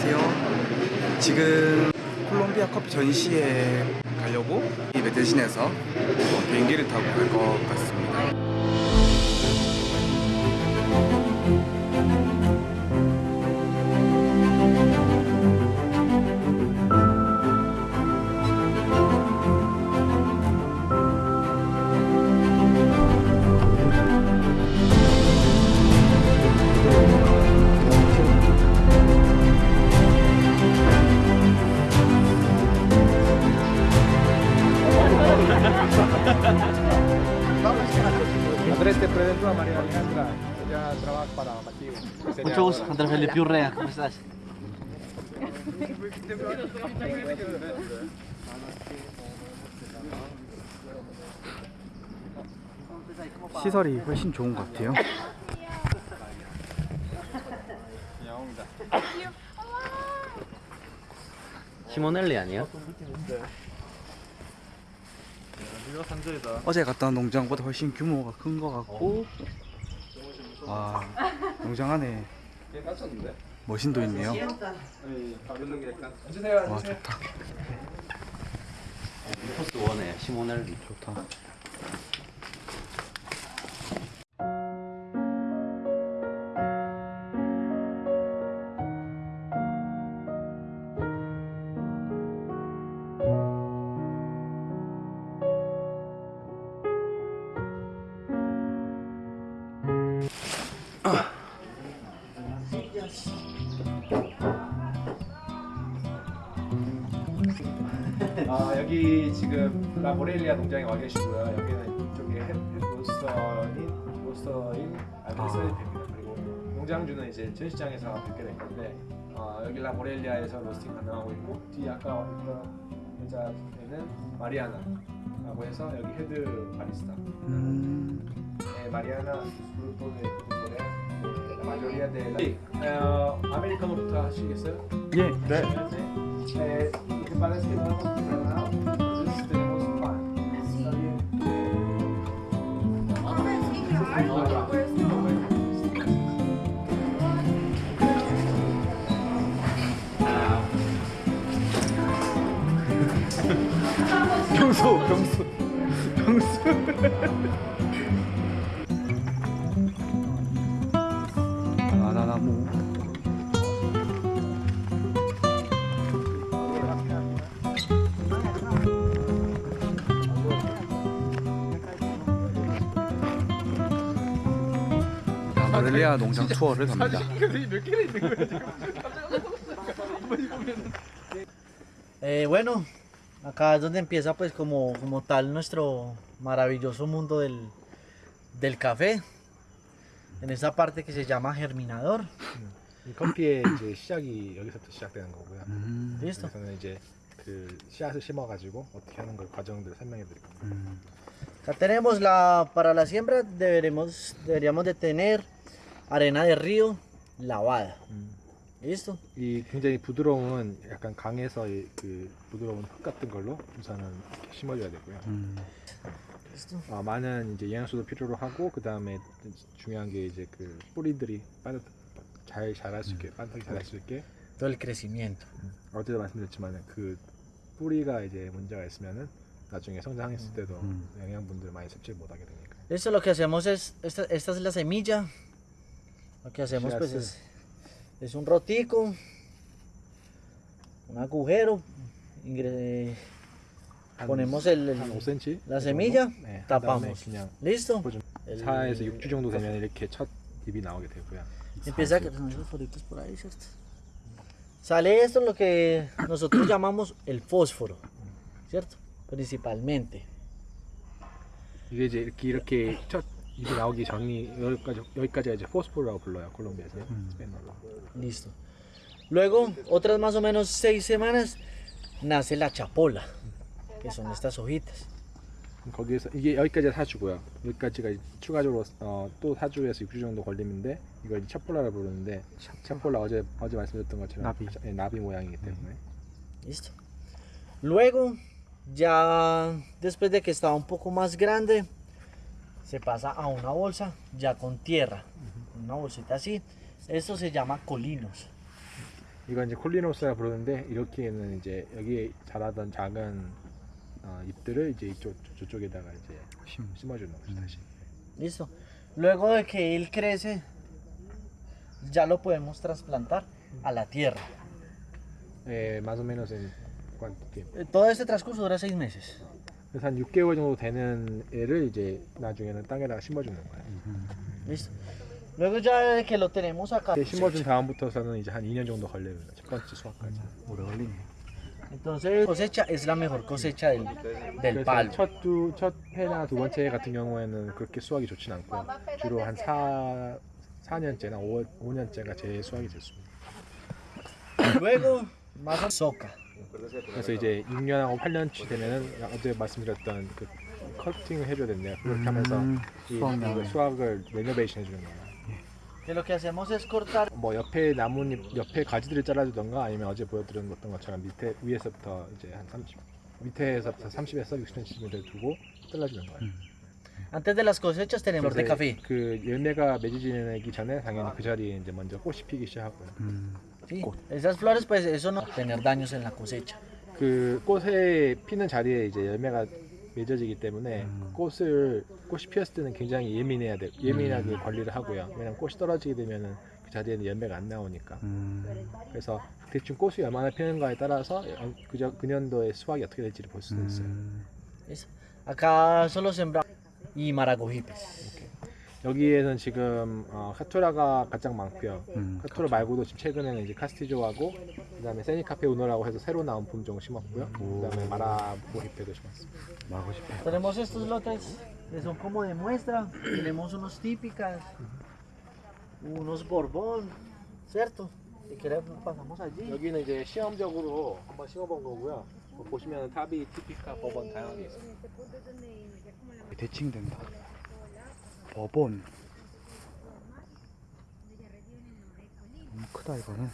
안녕하세요. 지금 콜롬비아 커피 전시회 가려고 이 메데신에서 어, 비행기를 타고 갈 것 같습니다. Andrés, te presento a María Alejandra. Ella trabaja para Mativo. Mucho gusto, Andrés Felipe Urrea, ¿cómo estás? 시설이 훨씬 좋은 것 같아요. 시모넬리 아니 야? 어제 갔다 온 농장보다 훨씬 규모가 큰 것 같고. 와 농장 안에 머신도 있네요. 와 좋다. 포스 원에 시모넬리 좋다. 아, 여기 지금 라모렐리아 농장에 와 계시고요. 여기는 이쪽에 햇 로스터인 로스터인 알프레스의 됩니다. 그리고 농장주는 이제 전시장에서 뵙게 된 건데 어, 여기 라모렐리아에서 로스팅 가능하고 있고 뒤 아까 있던 여자는 마리아나라고 해서 여기 헤드 바리스타. 음, de Corea, la mayoría de la... Eh, 아메리카노부터 하시겠어요? 예. 네. Eh, lo que pasa es que no hemos 바나나무. 모렐리아 농장 투어를 갑니다. Eh, bueno, acá es donde empieza pues como, como tal nuestro maravilloso mundo del, del café. En esta parte que se llama germinador. 이 커피의 이제 시작이 여기서부터 시작되는 거고요. 음, Listo. 여기서는 이제 그 씨앗을 심어가지고 어떻게 하는 걸 과정들 설명해 드릴 겁니다. 음. Acá tenemos la, para la siembra deberemos, deberíamos de tener arena de río lavada. ¿Listo? 이 굉장히 부드러운 약간 강에서 이 그 부드러운 흙 같은 걸로 우선은 이렇게 심어줘야 되고요. 음. 어, 많은 이제 영양소도 필요로 하고 그 다음에 중요한 게 이제 그 뿌리들이 빠르 잘 자랄 수 있게 빠르게 자랄 수 있게 Todo el crecimiento. 어제도 말씀드렸지만 그 뿌리가 이제 문제가 있으면은 나중에 성장했을 때도 음. 영양분들 많이 섭취 못하게 되니까. Listo, lo que hacemos es, esta, esta es la semilla. Lo que hacemos pues es, es un rotico, un agujero, ingre- 한- ponemos el, el- 한 5cm la semilla, 네, 한 다음에 tapamos. 그냥 ¿Listo? 좀 El- 4에서 6주 정도 되면 이렇게 첫 잎이 나오게 되고요. Empieza a crecer los foritos por ahí, ¿cierto? Sale esto lo que nosotros llamamos el fósforo, ¿cierto? Principalmente. 이게 이제 이렇게 이렇게 첫 잎이 나오기 전이 여기까지 여기까지가 이제 포스포라고 불러요 콜롬비아에서 스페인어로. Listo. Luego, otras más o menos seis semanas, nace la chapola, Que son estas hojitas. 거기에서 이게 여기까지 사주고요. 여기까지가 추가적으로 어, 또 4주에서 6주 정도 걸리는데 이걸 찹폴라라 부르는데 찹폴라 어제 어제 말씀드렸던 것처럼 나비. 예, 나비 모양이기 때문에 Listo. Luego, ya después de que está un poco más grande, se pasa a una bolsa ya con tierra. Una bolsita así. Esto se llama colinos. 이건 이제 콜리노스라 부르는데 이렇게는 이제 여기에 자라던 작은 어, 잎들을 이제 이쪽 저쪽에다가 이제 심. 심어주는 거죠 다시. Listo. Luego de que él crece, ya lo podemos trasplantar a la tierra. 예, más o menos en cuánto tiempo. Eh, Todo este transcurso dura seis meses. 그래서 한 6개월 정도 되는 애를 이제 나중에는 땅에다가 심어주는 거예요. Listo. Luego ya de que lo tenemos acá, 이제 심어준 다음부터서는 이제 한 2년 정도 걸려요. 첫 번째 수확까지. 오래 걸리네. Entonces cosecha es la mejor cosecha del, del palo. 첫, 두, 첫 해나 두 번째 해 같은 경우에는 그렇게 수확이 좋진 않고요. 주로 한 4, 4년째나 5, 5년째가 제 수확이 됐습니다. Luego más soca. 그래서 이제 6년하고 8년치 되면은 어제 말씀드렸던 그 커팅을 해줘야 된대요. 그렇게 하면서 음, 이. 수확을 레노베이션 해주는 거예요. Lo que hacemos es cortar 뭐 옆에 나뭇잎, 옆에 가지들을 잘라주던가 아니면 어제 보여드렸던 것처럼 밑에 위에서부터 이제 한 30, 밑에서부터 30에서 60cm를 두고 잘라주는 거예요. Antes de las cosechas tenemos de café. 그 열매가 맺어지기 전에 당연히 그 자리에 이제 먼저 꽃이 피기 시작하고요. 음, Sí, esas flores pues eso no tener daños en la cosecha. 그 꽃에 피는 자리에 이제 열매가 맺어지기 때문에 음. 꽃을 꽃이 피었을 때는 굉장히 예민해야 돼 예민하게 관리를 하고요. 왜냐면 꽃이 떨어지게 되면은 그 자리에는 열매가 안 나오니까. 음, 그래서 대충 꽃이 얼마나 피는가에 따라서 그저 그 년도의 수확이 어떻게 될지를 볼 수도 있어요. 음, ¿Listo? Acá solo sembramos y maragojipes. 여기에는 지금 어, 카투라가 가장 많고요. 음, 카투라 말고도 지금 최근에는 이제 카스티조하고 그다음에 세니카페 우노라고 해서 새로 나온 품종을 심었고요. 그다음에 마라보 히페도 심었습니다. 마고 싶어. Tenemos estos lotes que son como de muestra. Tenemos unos típicas, unos borbón, ¿cierto? Si queremos pasamos allí. 여기는 이제 시험적으로 한번 심어본 거고요. 뭐 보시면 탑이 티피카 법원 다양하게 있어요. 대칭된다. 법원. 너무 크다 이거는.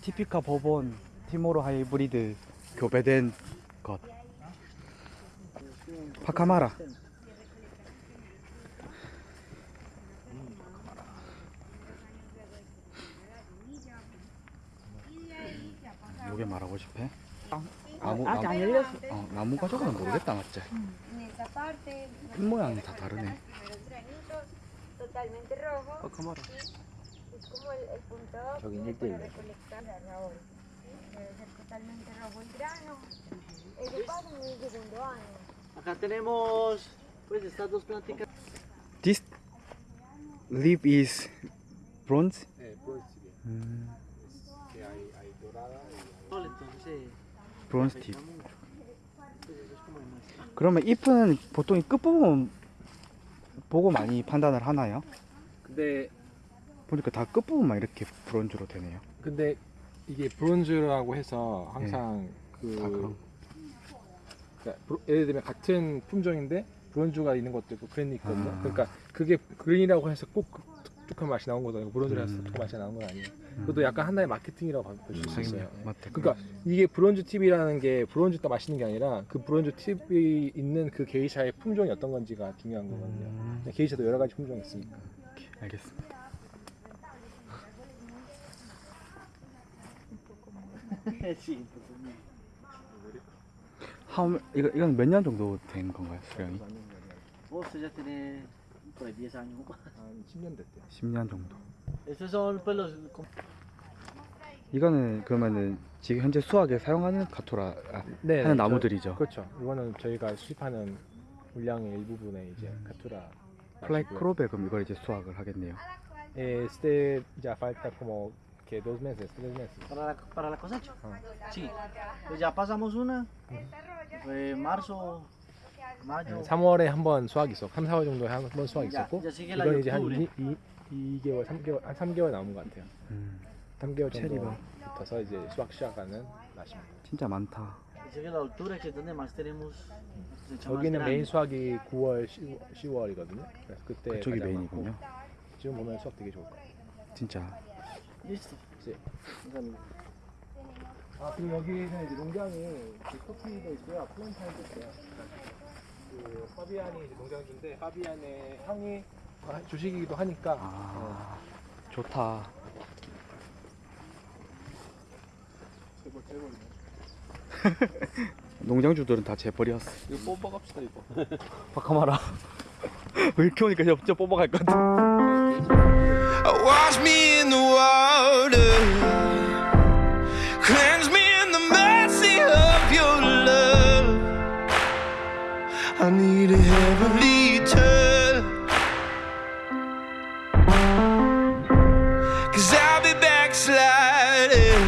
티피카 법원 티모로 하이브리드 교배된 것. 파카마라. 요게 말하고 싶어? 나무, 나무, 어, 나무 가져가는 모르겠다 맞지? En esa parte, 잎 모양이 다 다르네. primeros granitos, totalmente rojo. y Es como el, el punto óptimo para recolectar la raúl. Debe ser totalmente rojo el grano. Eso pasa en el segundo año. Acá tenemos pues estas dos plantitas. This leaf is bronze. 네, 브론즈집이에요. 음, 이아 tip. 그러면 잎은 보통 이 끝부분 보고 많이 판단을 하나요? 근데 보니까 다 끝부분만 이렇게 브론즈로 되네요. 근데 이게 브론즈라고 해서 항상 그다 그런. 그러니까 브로- 예를 들면 같은 품종인데 브론즈가 있는 것도 있고 green이 있거든요. 아. 그러니까 그게 green이라고 해서 꼭 독특한 맛이 나온 아니고 브론즈라서 음. 독특한 맛이 나온 건 아니에요. 그것도 약간 하나의 마케팅이라고 볼수 음, 있어요. 맞다. 그러니까 이게 bronze tip이라는 게 브론즈 딱 맛있는 게 아니라 그 bronze tip이 있는 그 게이샤의 품종이 어떤 건지가 중요한 거거든요. 음, 게이샤도 여러 가지 품종이 있으니까. 알겠습니다. sí. How, 이거 이건 몇 년 정도 된 건가요, 수령이? Vos ya ahí 10 años. 한 10년 됐대요. 10년 정도. 이거는 그러면은 지금 현재 수학에 사용하는 카토라 아, 네, 하는 나무들이죠. 그렇죠. 이거는 저희가 수입하는 물량의 일부분에 이제 Caturra. fly crop에 그럼 이걸 이제 수확을 하겠네요. Eh, Este ya falta como que dos meses, tres meses. para la, para la cosecha. Ah. Sí. Pues ya pasamos una. Fue marzo. 3월에 한 번 수확이 있었고, 3, 4월 정도에 한 번 수확이 야, 있었고, 이건 이제 한 octubre. 2, 2, 2개월, 3개월, 한 3개월 남은 것 같아요. 음, 3개월 체리가. 정도 붙어서 이제 수확 시작하는 맛입니다. 진짜 많다. 여기는 메인 grande. 수확이 9월, 10월, 이거든요 그래서 그때 그쪽이 main이군요. 많고, 지금 보면 수확 되게 좋을 거예요. 진짜. Listo. 네. 아 그리고 여기는 이제 농장이 커피도 있고요, plantain도 있어요. 그 파비안이 이제 농장주인데 파비안의 형이 아, 주식이기도 하니까. 아 좋다. 재벌 재벌이네. 농장주들은 다 재벌이었어. 이거 뽑아갑시다 이거. 바카마라. 왜 이렇게 오니까 진짜 뽑아갈 것 같아? Wash me need a heavenly turn. Cause I'll be backsliding.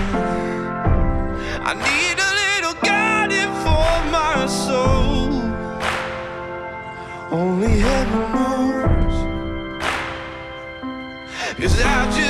I need a little guiding for my soul. Only heaven knows. Cause I just